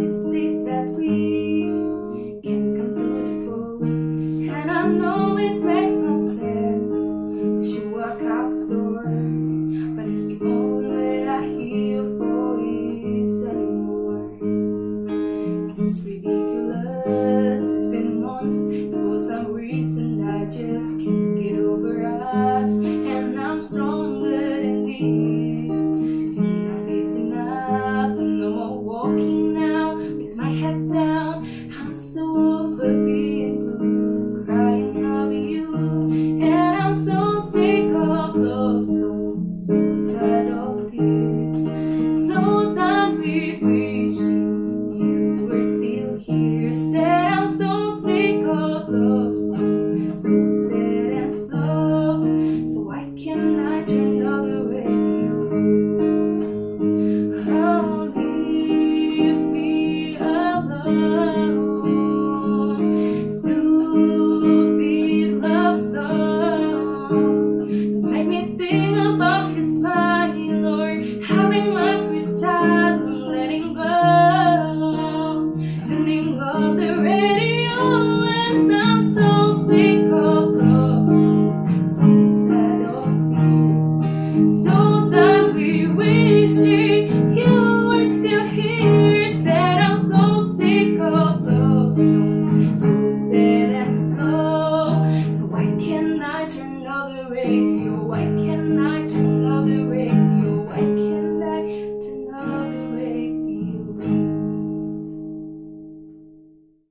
and it says that we can come to the fore. And I know it makes no sense, but you walk out the door. But it's the only way I hear your voice anymore. It's ridiculous, it's been months, and for some reason I just can't get over us. with.